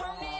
Turn it